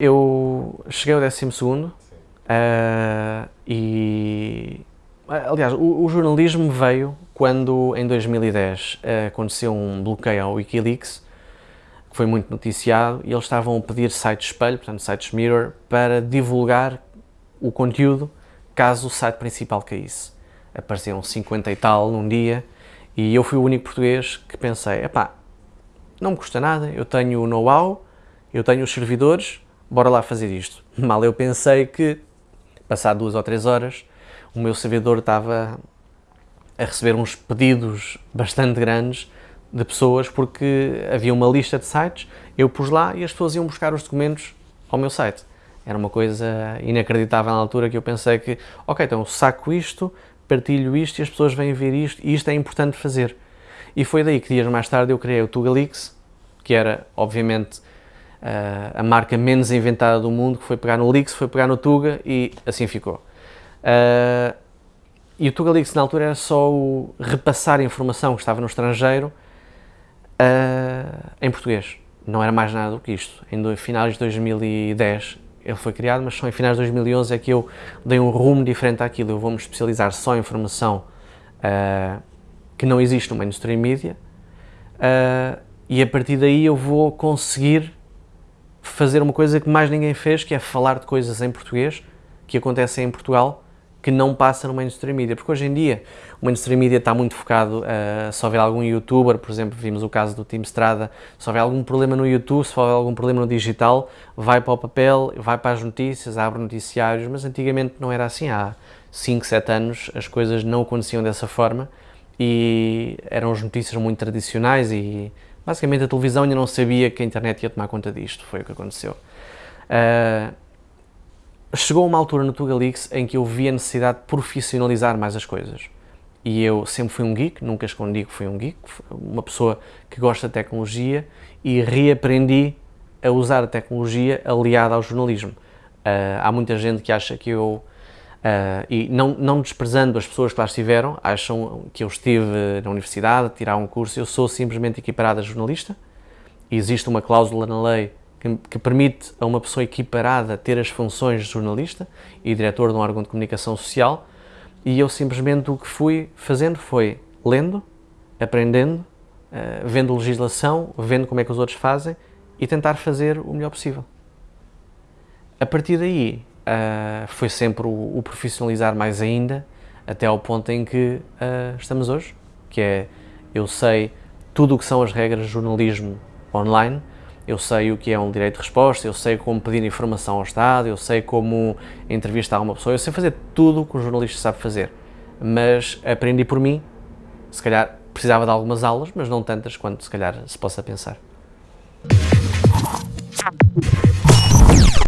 Eu cheguei ao 12 segundo uh, e, aliás, o, o, jornalismo veio quando em 2010 uh, aconteceu um bloqueio ao Wikileaks, que foi muito noticiado, e eles estavam a pedir sites espelho, portanto sites mirror, para divulgar o conteúdo caso o site principal caísse. Apareciam 50 e tal num dia, e eu fui o único português que pensei, epá, não me custa nada, eu tenho o know-how, eu tenho os servidores, bora lá fazer isto. Mal eu pensei que, passado duas ou três horas, o meu servidor estava a receber uns pedidos bastante grandes de pessoas porque havia uma lista de sites, eu pus lá e as pessoas iam buscar os documentos ao meu site. Era uma coisa inacreditável na altura que eu pensei que, ok, então saco isto, partilho isto e as pessoas vêm ver isto e isto é importante fazer. E foi daí que dias mais tarde eu criei o Tugalix, que era, obviamente, a marca menos inventada do mundo, que foi pegar no Lix, foi pegar no Tuga e assim ficou. Uh, e o Tuga Lix na altura era só o repassar informação que estava no estrangeiro uh, em português. Não era mais nada do que isto. Em finais de 2010 ele foi criado, mas só em finais de 2011 é que eu dei um rumo diferente àquilo. Eu vou-me especializar só em informação uh, que não existe no mainstream media e a partir daí eu vou conseguir fazer uma coisa que mais ninguém fez, que é falar de coisas em português que acontecem em Portugal que não passa no mainstream media, porque hoje em dia o mainstream media está muito focado, uh, se houver algum youtuber, por exemplo, vimos o caso do Team Strada, se houver algum problema no YouTube, se houver algum problema no digital, vai para o papel, vai para as notícias, abre noticiários, mas antigamente não era assim, há 5, 7 anos as coisas não aconteciam dessa forma e eram as notícias muito tradicionais e basicamente a televisão ainda não sabia que a internet ia tomar conta disto, foi o que aconteceu. Uh, chegou uma altura no Tugalix em que eu vi a necessidade de profissionalizar mais as coisas. E eu sempre fui um geek, nunca escondi que fui um geek, uma pessoa que gosta de tecnologia e reaprendi a usar a tecnologia aliada ao jornalismo. Uh, há muita gente que acha que eu, uh, e não, não desprezando as pessoas que lá estiveram, acham que eu estive na universidade tirar um curso, eu sou simplesmente equiparado a jornalista, existe uma cláusula na lei que, que, permite a uma pessoa equiparada ter as funções de jornalista e diretor de um órgão de comunicação social e eu simplesmente o que fui fazendo foi lendo, aprendendo, uh, vendo legislação, vendo como é que os outros fazem e tentar fazer o melhor possível. A partir daí uh, foi sempre o, o, profissionalizar mais ainda até ao ponto em que uh, estamos hoje, que é eu sei tudo o que são as regras de jornalismo online, eu sei o que é um direito de resposta, eu sei como pedir informação ao Estado, eu sei como entrevistar uma pessoa, eu sei fazer tudo o que um jornalista sabe fazer, mas aprendi por mim, se calhar precisava de algumas aulas, mas não tantas quanto se calhar se possa pensar.